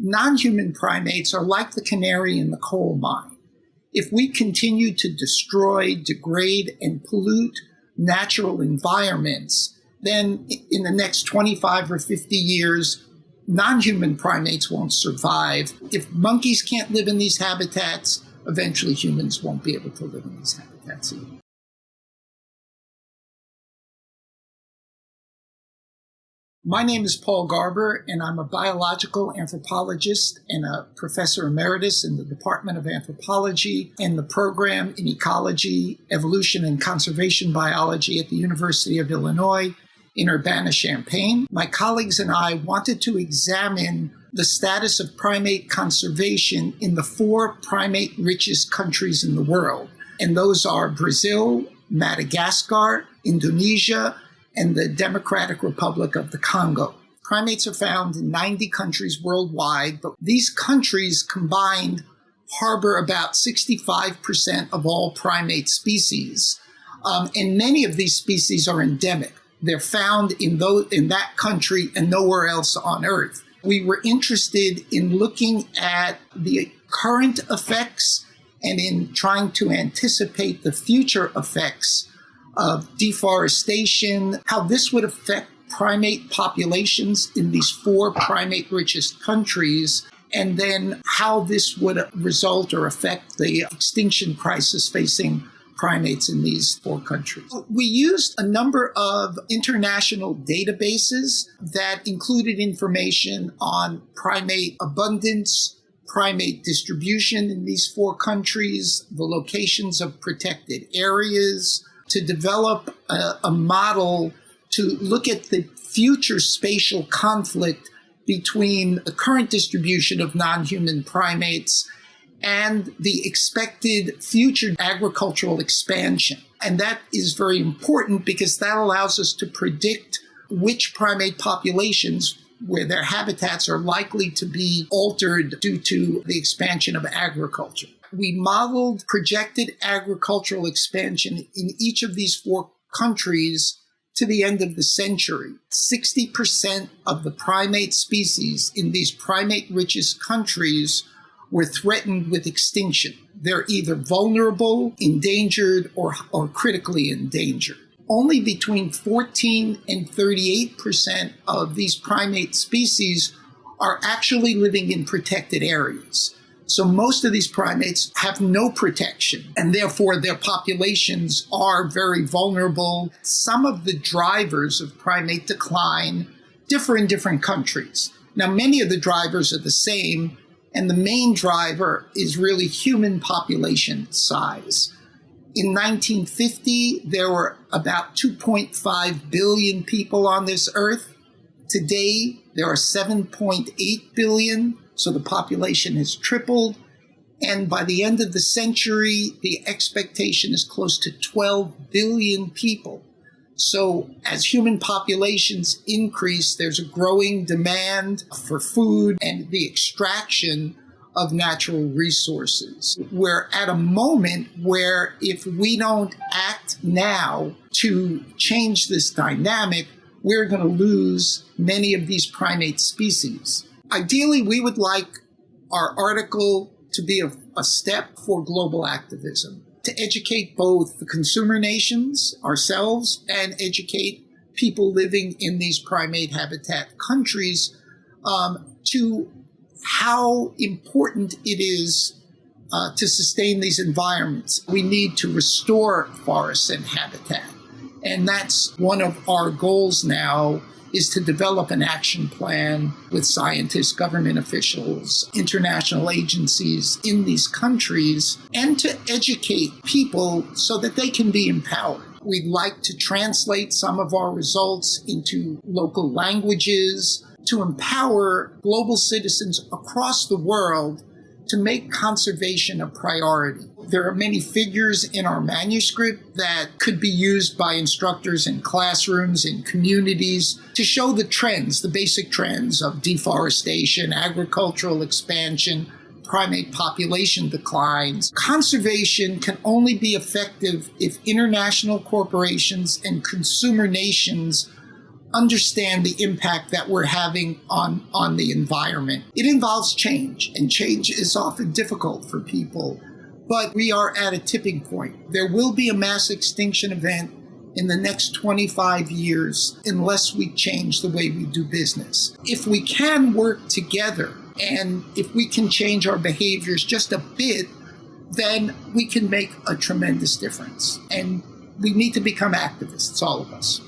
non-human primates are like the canary in the coal mine. If we continue to destroy, degrade, and pollute natural environments, then in the next 25 or 50 years, non-human primates won't survive. If monkeys can't live in these habitats, eventually humans won't be able to live in these habitats either. My name is Paul Garber, and I'm a biological anthropologist and a professor emeritus in the Department of Anthropology and the program in Ecology, Evolution, and Conservation Biology at the University of Illinois in Urbana-Champaign. My colleagues and I wanted to examine the status of primate conservation in the four primate richest countries in the world. And those are Brazil, Madagascar, Indonesia, and the Democratic Republic of the Congo. Primates are found in 90 countries worldwide, but these countries combined harbor about 65% of all primate species. Um, and many of these species are endemic. They're found in, those, in that country and nowhere else on Earth. We were interested in looking at the current effects and in trying to anticipate the future effects of deforestation, how this would affect primate populations in these four primate richest countries, and then how this would result or affect the extinction crisis facing primates in these four countries. We used a number of international databases that included information on primate abundance, primate distribution in these four countries, the locations of protected areas, to develop a, a model to look at the future spatial conflict between the current distribution of non-human primates and the expected future agricultural expansion. And that is very important because that allows us to predict which primate populations where their habitats are likely to be altered due to the expansion of agriculture we modeled projected agricultural expansion in each of these four countries to the end of the century. 60% of the primate species in these primate richest countries were threatened with extinction. They're either vulnerable, endangered, or, or critically endangered. Only between 14 and 38% of these primate species are actually living in protected areas. So most of these primates have no protection, and therefore their populations are very vulnerable. Some of the drivers of primate decline differ in different countries. Now, many of the drivers are the same, and the main driver is really human population size. In 1950, there were about 2.5 billion people on this earth. Today, there are 7.8 billion. So the population has tripled. And by the end of the century, the expectation is close to 12 billion people. So as human populations increase, there's a growing demand for food and the extraction of natural resources. We're at a moment where if we don't act now to change this dynamic, we're going to lose many of these primate species. Ideally, we would like our article to be a, a step for global activism, to educate both the consumer nations, ourselves, and educate people living in these primate habitat countries um, to how important it is uh, to sustain these environments. We need to restore forests and habitat. And that's one of our goals now is to develop an action plan with scientists, government officials, international agencies in these countries, and to educate people so that they can be empowered. We'd like to translate some of our results into local languages to empower global citizens across the world to make conservation a priority. There are many figures in our manuscript that could be used by instructors in classrooms, in communities, to show the trends, the basic trends of deforestation, agricultural expansion, primate population declines. Conservation can only be effective if international corporations and consumer nations understand the impact that we're having on, on the environment. It involves change, and change is often difficult for people, but we are at a tipping point. There will be a mass extinction event in the next 25 years unless we change the way we do business. If we can work together and if we can change our behaviors just a bit, then we can make a tremendous difference. And we need to become activists, all of us.